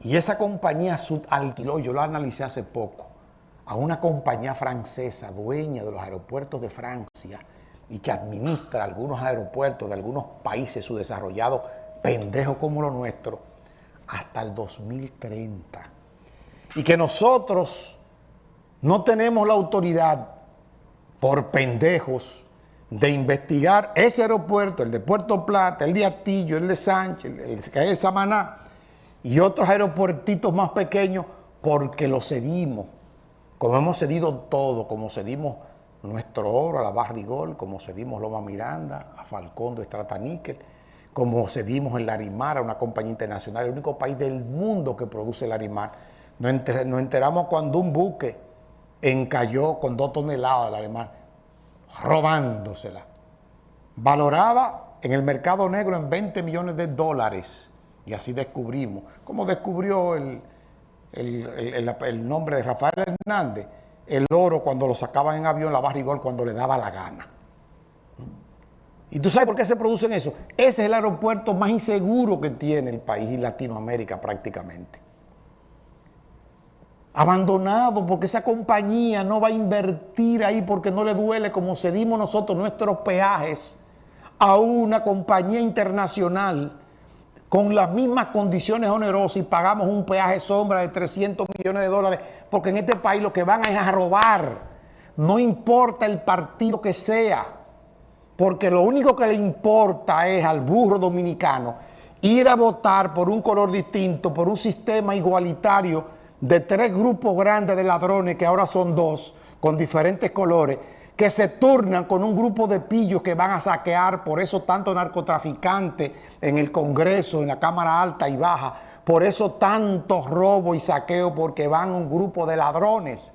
Y esa compañía alquiló, yo lo analicé hace poco, a una compañía francesa, dueña de los aeropuertos de Francia y que administra algunos aeropuertos de algunos países subdesarrollados, pendejos como los nuestros, hasta el 2030. Y que nosotros no tenemos la autoridad, por pendejos, de investigar ese aeropuerto, el de Puerto Plata, el de Atillo, el de Sánchez, el de Samaná y otros aeropuertitos más pequeños porque lo cedimos, como hemos cedido todo, como cedimos nuestro oro a la Barrigol, como cedimos Loma Miranda, a Falcón de Níquel, como cedimos el Larimar a una compañía internacional, el único país del mundo que produce Larimar. Nos enteramos cuando un buque encalló con dos toneladas de Larimar, robándosela, valorada en el mercado negro en 20 millones de dólares. Y así descubrimos, como descubrió el, el, nombre de Rafael Hernández, el oro cuando lo sacaban en avión, la barrigol cuando le daba la gana. ¿Y tú sabes por qué se producen eso? Ese es el aeropuerto más inseguro que tiene el país y Latinoamérica prácticamente. Abandonado porque esa compañía no va a invertir ahí porque no le duele como cedimos nosotros nuestros peajes a una compañía internacional con las mismas condiciones onerosas y pagamos un peaje sombra de 300 millones de dólares, porque en este país lo que van es a robar, no importa el partido que sea, porque lo único que le importa es al burro dominicano ir a votar por un color distinto, por un sistema igualitario de tres grupos grandes de ladrones, que ahora son dos, con diferentes colores, que se turnan con un grupo de pillos que van a saquear, por eso tanto narcotraficante en el Congreso, en la Cámara Alta y Baja, por eso tanto robo y saqueo, porque van un grupo de ladrones.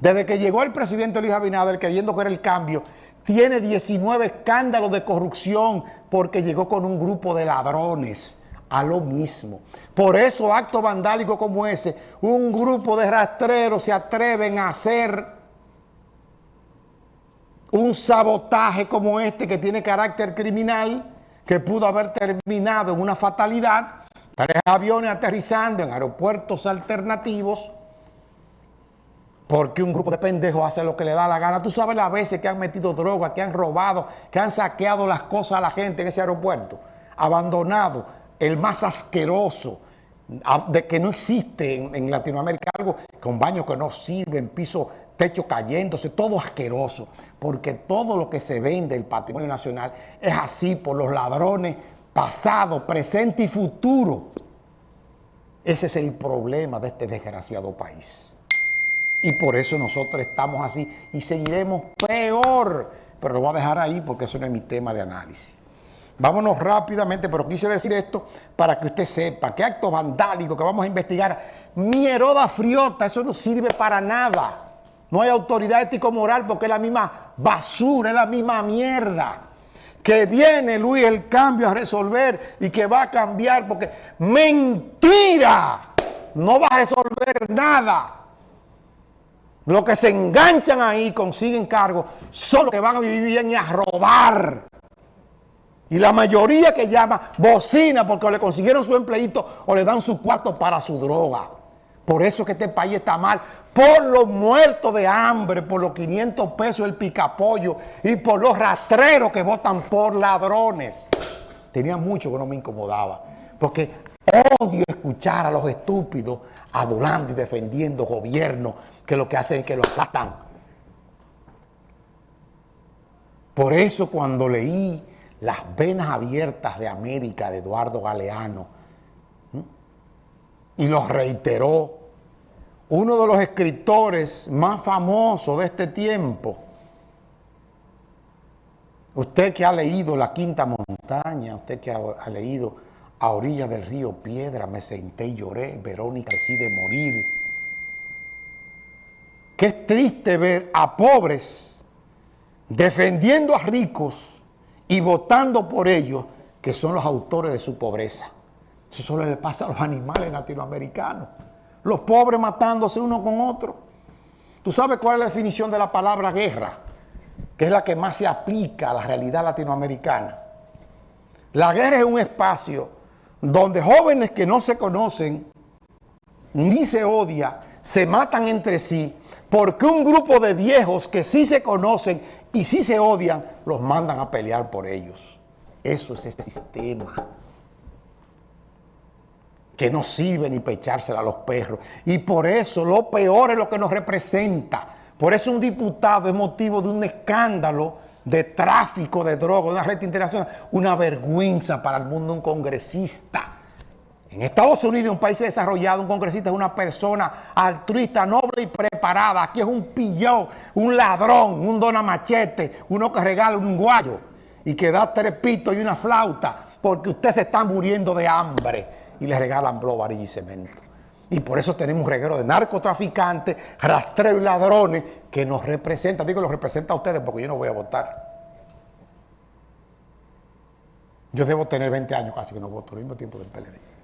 Desde que llegó el presidente Luis Abinader queriendo que era el cambio, tiene 19 escándalos de corrupción porque llegó con un grupo de ladrones a lo mismo. Por eso actos vandálicos como ese, un grupo de rastreros se atreven a hacer un sabotaje como este que tiene carácter criminal, que pudo haber terminado en una fatalidad, tres aviones aterrizando en aeropuertos alternativos, porque un grupo de pendejos hace lo que le da la gana. Tú sabes las veces que han metido droga, que han robado, que han saqueado las cosas a la gente en ese aeropuerto, abandonado, el más asqueroso, de que no existe en, Latinoamérica algo con baños que no sirven, piso techo cayéndose, todo asqueroso, porque todo lo que se vende el patrimonio nacional es así por los ladrones pasado, presente y futuro. Ese es el problema de este desgraciado país. Y por eso nosotros estamos así y seguiremos peor. Pero lo voy a dejar ahí porque eso no es mi tema de análisis. Vámonos rápidamente, pero quise decir esto para que usted sepa que acto vandálico que vamos a investigar, mieroda friota, eso no sirve para nada. No hay autoridad ético-moral porque es la misma basura, es la misma mierda. Que viene Luis el cambio a resolver y que va a cambiar porque mentira, no va a resolver nada. Los que se enganchan ahí consiguen cargos son los que van a vivir y a robar. Y la mayoría que llama bocina porque le consiguieron su empleito o le dan su cuarto para su droga. Por eso que este país está mal, por los muertos de hambre, por los 500 pesos el picapollo y por los rastreros que votan por ladrones. Tenía mucho que no me incomodaba, porque odio escuchar a los estúpidos adulando y defendiendo gobierno que lo que hacen es que lo aplastan. Por eso cuando leí Las venas abiertas de América de Eduardo Galeano y lo reiteró uno de los escritores más famosos de este tiempo, usted que ha leído La Quinta Montaña, usted que ha, leído A Orilla del Río Piedra, Me senté y lloré, Verónica decide morir. Qué triste ver a pobres defendiendo a ricos y votando por ellos, que son los autores de su pobreza. Eso solo le pasa a los animales latinoamericanos los pobres matándose uno con otro. ¿Tú sabes cuál es la definición de la palabra guerra? Que es la que más se aplica a la realidad latinoamericana. La guerra es un espacio donde jóvenes que no se conocen ni se odia, se matan entre sí, porque un grupo de viejos que sí se conocen y sí se odian, los mandan a pelear por ellos. Eso es este sistema que no sirve ni pechársela a los perros. Y por eso lo peor es lo que nos representa. Por eso un diputado es motivo de un escándalo de tráfico de drogas, una red internacional, una vergüenza para el mundo un congresista. En Estados Unidos, un país desarrollado, un congresista es una persona altruista, noble y preparada. Aquí es un pillón, un ladrón, un dona machete, uno que regala un guayo y que da tres pitos y una flauta porque usted se está muriendo de hambre y le regalan blow, y cemento. Y por eso tenemos un reguero de narcotraficantes, rastreros y ladrones que nos representan. Digo, los representa a ustedes porque yo no voy a votar. Yo debo tener 20 años casi que no voto, al mismo tiempo del PLD.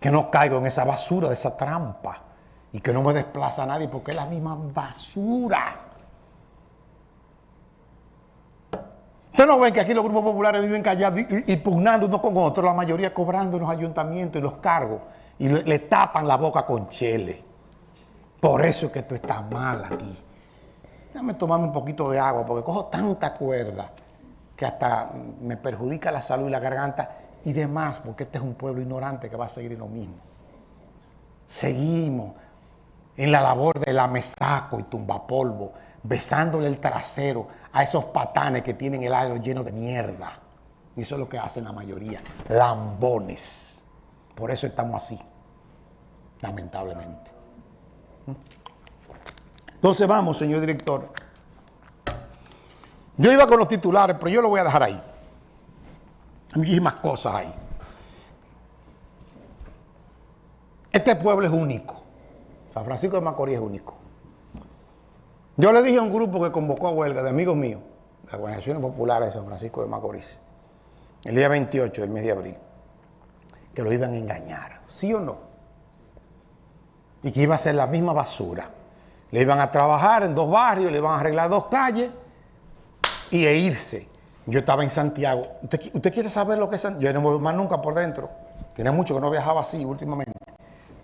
Que no caigo en esa basura, de esa trampa. Y que no me desplaza a nadie porque es la misma basura. Ustedes no ven que aquí los grupos populares viven callados y, pugnando unos con otros, la mayoría cobrando en los ayuntamientos y los cargos y le, tapan la boca con chele. Por eso es que esto está mal aquí. Déjame tomarme un poquito de agua porque cojo tanta cuerda que hasta me perjudica la salud y la garganta y demás, porque este es un pueblo ignorante que va a seguir en lo mismo. Seguimos en la labor de la mesaco y tumbapolvo, besándole el trasero a esos patanes que tienen el aire lleno de mierda. Y eso es lo que hacen la mayoría, lambones. Por eso estamos así, lamentablemente. Entonces vamos, señor director. Yo iba con los titulares, pero yo lo voy a dejar ahí. Hay muchísimas cosas ahí. Este pueblo es único. San Francisco de Macorís es único. Yo le dije a un grupo que convocó a huelga de amigos míos, las organizaciones populares de San Francisco de Macorís, el día 28 del mes de abril, que lo iban a engañar, ¿sí o no? Y que iba a ser la misma basura. Le iban a trabajar en dos barrios, le iban a arreglar dos calles y e irse. Yo estaba en Santiago. ¿Usted, quiere saber lo que es Santiago? Yo no me voy más nunca por dentro. Tiene mucho que no viajaba así últimamente.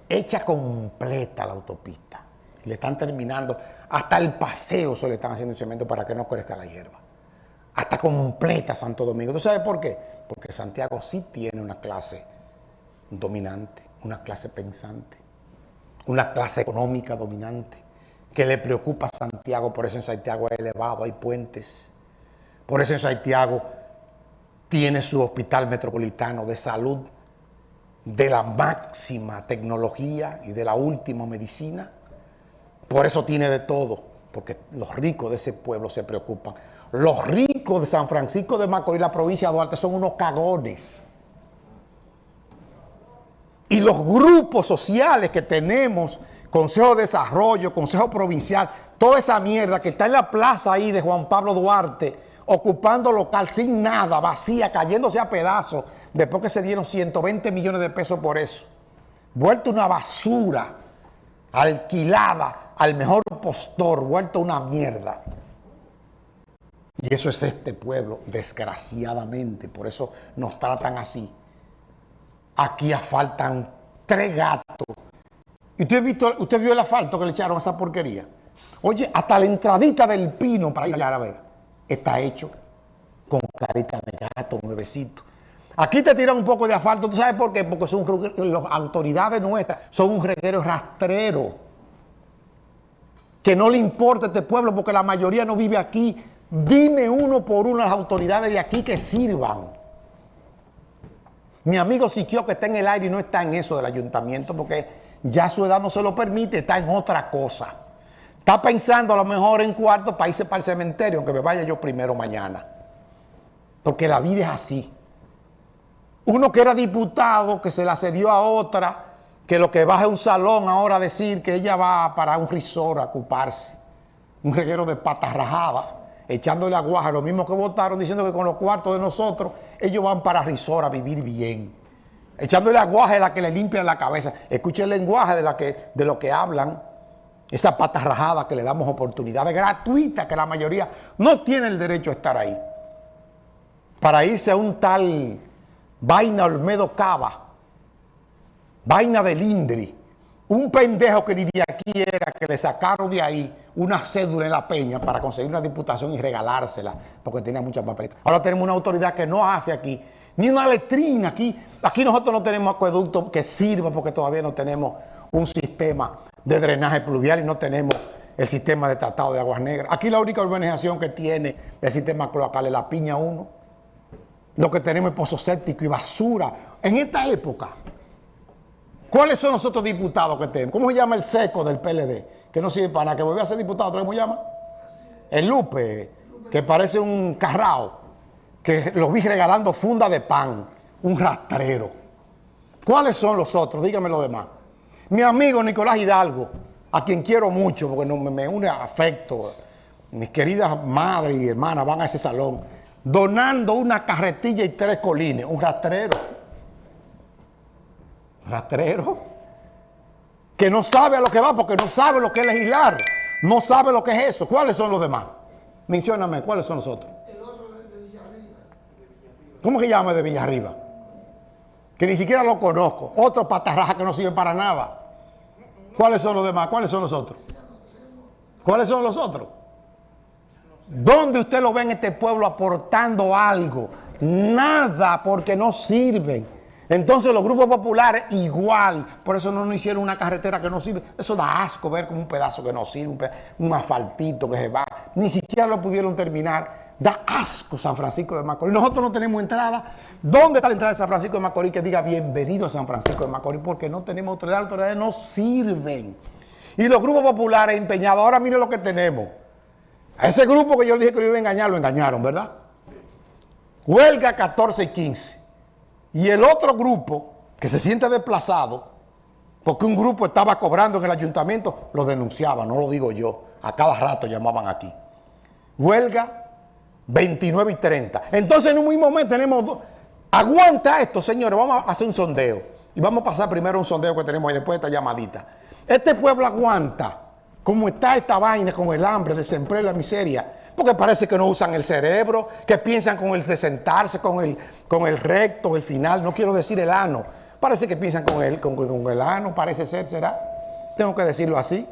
Hecha completa la autopista. Le están terminando. Hasta el paseo se le están haciendo cemento para que no crezca la hierba. Hasta completa Santo Domingo. ¿Tú sabes por qué? Porque Santiago sí tiene una clase dominante, una clase pensante, una clase económica dominante, que le preocupa a Santiago, por eso en Santiago hay elevado, hay puentes, por eso en Santiago tiene su hospital metropolitano de salud de la máxima tecnología y de la última medicina. Por eso tiene de todo, porque los ricos de ese pueblo se preocupan. Los ricos de San Francisco de Macorís, la provincia de Duarte, son unos cagones. Y los grupos sociales que tenemos, Consejo de Desarrollo, Consejo Provincial, toda esa mierda que está en la plaza ahí de Juan Pablo Duarte, ocupando local sin nada, vacía, cayéndose a pedazos, después que se dieron 120 millones de pesos por eso. Vuelto una basura, alquilada, al mejor postor, vuelto una mierda. Y eso es este pueblo, desgraciadamente, por eso nos tratan así. Aquí faltan tres gatos. ¿Y usted, visto, usted vio el asfalto que le echaron a esa porquería? Oye, hasta la entradita del pino para ir a ver, está hecho con carita de gato, nuevecito. Aquí te tiran un poco de asfalto, ¿tú sabes por qué? Porque son las autoridades nuestras, son un reguero rastrero que no le importa este pueblo porque la mayoría no vive aquí. Dime uno por uno las autoridades de aquí que sirvan. Mi amigo Siquio que está en el aire y no está en eso del ayuntamiento porque ya su edad no se lo permite, está en otra cosa. Está pensando a lo mejor en cuarto para irse para el cementerio, aunque me vaya yo primero mañana. Porque la vida es así. Uno que era diputado, que se la cedió a otra, que lo que baja un salón ahora a decir que ella va para un risor a ocuparse, un reguero de patas rajadas, echándole aguaje, lo mismo que votaron diciendo que con los cuartos de nosotros ellos van para risor a vivir bien, echándole aguaje a la que le limpian la cabeza. Escuche el lenguaje de, de lo que hablan, esa patas rajadas que le damos oportunidades gratuitas que la mayoría no tiene el derecho a estar ahí, para irse a un tal vaina Olmedo Cava, vaina de Lindri, un pendejo que ni de aquí era, que le sacaron de ahí una cédula en la peña para conseguir una diputación y regalársela, porque tenía muchas papeletas. Ahora tenemos una autoridad que no hace aquí, ni una letrina aquí. Aquí nosotros no tenemos acueducto que sirva porque todavía no tenemos un sistema de drenaje pluvial y no tenemos el sistema de tratado de aguas negras. Aquí la única urbanización que tiene el sistema cloacal es la Piña 1. Lo que tenemos es pozo séptico y basura. En esta época, ¿cuáles son los otros diputados que tenemos? ¿Cómo se llama el seco del PLD? Que no sirve para nada, que vuelve a ser diputado, ¿cómo se llama? El Lupe, que parece un carrao, que lo vi regalando funda de pan, un rastrero. ¿Cuáles son los otros? Dígame los demás. Mi amigo Nicolás Hidalgo, a quien quiero mucho porque no, me, une afecto, mis queridas madres y hermanas van a ese salón, donando una carretilla y tres colines, un rastrero. Rastrero. Que no sabe a lo que va porque no sabe lo que es legislar, no sabe lo que es eso. ¿Cuáles son los demás? Mencióname, ¿cuáles son los otros? El otro de Villarriba. ¿Cómo se llama de Villarriba? Que ni siquiera lo conozco, otro patarraja que no sirve para nada. ¿Cuáles son los demás? ¿Cuáles son los otros? ¿Cuáles son los otros? ¿Dónde usted lo ve en este pueblo aportando algo? Nada, porque no sirven. Entonces los grupos populares igual, por eso no nos hicieron una carretera que no sirve. Eso da asco ver como un pedazo que no sirve, un, asfaltito que se va. Ni siquiera lo pudieron terminar. Da asco San Francisco de Macorís. Nosotros no tenemos entrada. ¿Dónde está la entrada de San Francisco de Macorís que diga bienvenido a San Francisco de Macorís? Porque no tenemos autoridad, las autoridades no sirven. Y los grupos populares empeñados, ahora mire lo que tenemos. A ese grupo que yo dije que lo iba a engañar, lo engañaron, ¿verdad? Huelga 14 y 15. Y el otro grupo, que se siente desplazado, porque un grupo estaba cobrando en el ayuntamiento, lo denunciaba, no lo digo yo. A cada rato llamaban aquí. Huelga 29 y 30. Entonces en un mismo momento tenemos... Aguanta esto, señores, vamos a hacer un sondeo. Y vamos a pasar primero un sondeo que tenemos y después esta llamadita. Este pueblo aguanta. ¿Cómo está esta vaina con el hambre, el desempleo y la miseria? Porque parece que no usan el cerebro, que piensan con el de sentarse, con el, con el recto, el final, no quiero decir el ano. Parece que piensan con el, con, con el ano, parece ser, será. Tengo que decirlo así.